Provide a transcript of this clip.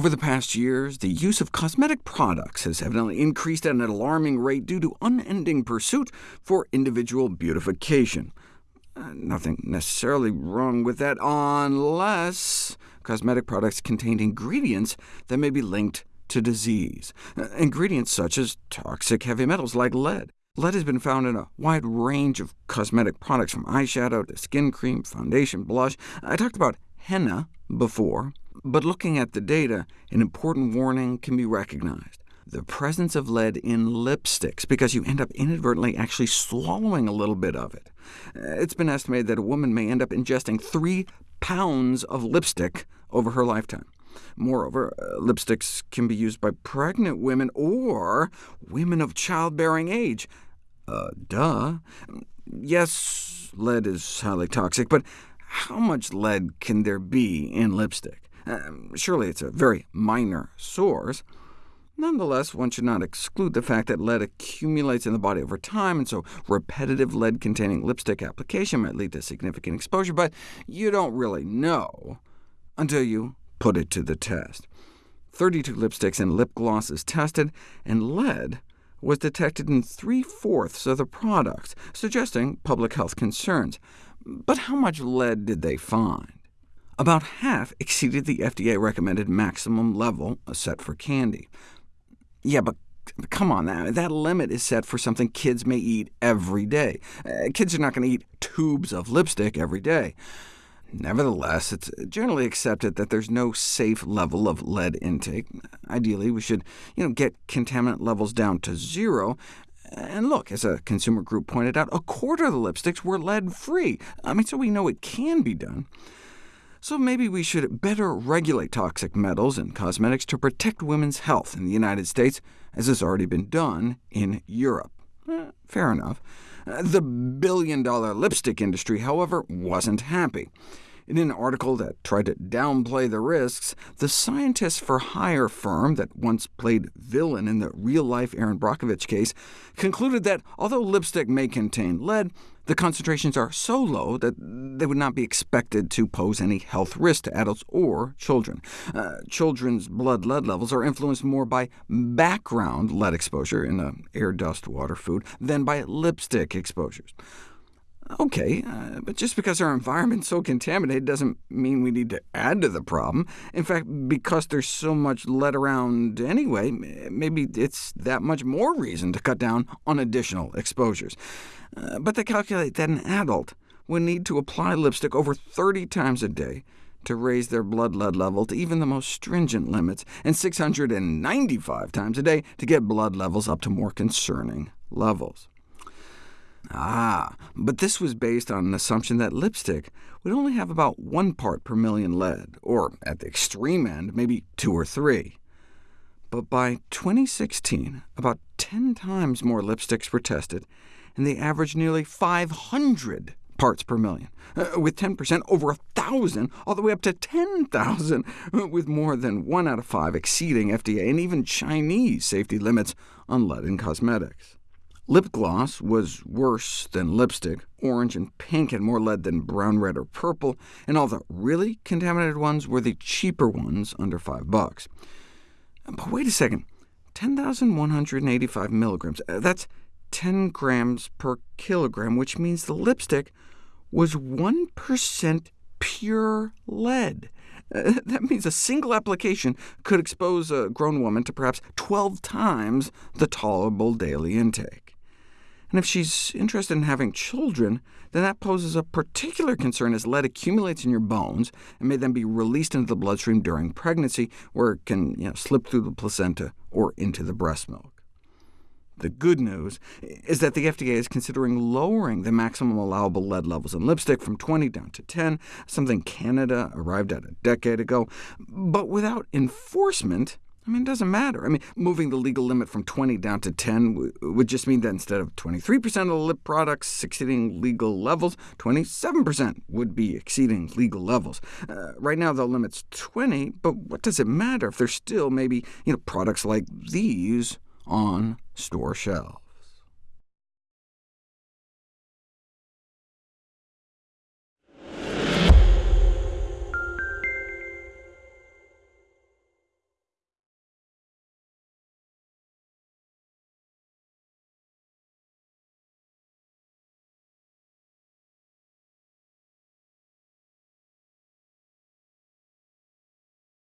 Over the past years, the use of cosmetic products has evidently increased at an alarming rate due to unending pursuit for individual beautification. Uh, nothing necessarily wrong with that, unless cosmetic products contain ingredients that may be linked to disease. Uh, ingredients such as toxic heavy metals like lead. Lead has been found in a wide range of cosmetic products, from eyeshadow to skin cream, foundation, blush. I talked about henna before. But looking at the data, an important warning can be recognized. The presence of lead in lipsticks, because you end up inadvertently actually swallowing a little bit of it. Uh, it's been estimated that a woman may end up ingesting 3 pounds of lipstick over her lifetime. Moreover, uh, lipsticks can be used by pregnant women or women of childbearing age. Uh, duh. Yes, lead is highly toxic, but how much lead can there be in lipstick? Um, surely it's a very minor source. Nonetheless, one should not exclude the fact that lead accumulates in the body over time, and so repetitive lead-containing lipstick application might lead to significant exposure, but you don't really know until you put it to the test. 32 lipsticks and lip glosses tested, and lead was detected in three-fourths of the products, suggesting public health concerns. But how much lead did they find? About half exceeded the FDA-recommended maximum level set for candy. Yeah, but come on, that, that limit is set for something kids may eat every day. Uh, kids are not going to eat tubes of lipstick every day. Nevertheless, it's generally accepted that there's no safe level of lead intake. Ideally, we should you know, get contaminant levels down to zero. And look, as a consumer group pointed out, a quarter of the lipsticks were lead-free. I mean, so we know it can be done. So maybe we should better regulate toxic metals in cosmetics to protect women's health in the United States, as has already been done in Europe. Eh, fair enough. Uh, the billion-dollar lipstick industry, however, wasn't happy. In an article that tried to downplay the risks, the scientists for hire firm that once played villain in the real-life Erin Brockovich case concluded that although lipstick may contain lead, the concentrations are so low that they would not be expected to pose any health risk to adults or children. Uh, children's blood lead levels are influenced more by background lead exposure in uh, air, dust, water, food than by lipstick exposures. OK, uh, but just because our environment's so contaminated doesn't mean we need to add to the problem. In fact, because there's so much lead around anyway, maybe it's that much more reason to cut down on additional exposures. Uh, but they calculate that an adult would need to apply lipstick over 30 times a day to raise their blood lead level to even the most stringent limits, and 695 times a day to get blood levels up to more concerning levels. Ah, but this was based on an assumption that lipstick would only have about one part per million lead, or at the extreme end, maybe two or three. But by 2016, about 10 times more lipsticks were tested, and they averaged nearly 500 parts per million, uh, with 10% over 1,000, all the way up to 10,000, with more than 1 out of 5 exceeding FDA and even Chinese safety limits on lead in cosmetics. Lip gloss was worse than lipstick. Orange and pink had more lead than brown, red, or purple, and all the really contaminated ones were the cheaper ones, under 5 bucks. But wait a second, 10,185 milligrams, uh, that's 10 grams per kilogram, which means the lipstick was 1% pure lead. Uh, that means a single application could expose a grown woman to perhaps 12 times the tolerable daily intake. And if she's interested in having children, then that poses a particular concern as lead accumulates in your bones and may then be released into the bloodstream during pregnancy, where it can you know, slip through the placenta or into the breast milk. The good news is that the FDA is considering lowering the maximum allowable lead levels in lipstick from 20 down to 10, something Canada arrived at a decade ago. But without enforcement, I mean, it doesn't matter. I mean, moving the legal limit from 20 down to 10 would just mean that instead of 23% of the lip products exceeding legal levels, 27% would be exceeding legal levels. Uh, right now, the limit's 20, but what does it matter if there's still maybe you know, products like these on store shelves?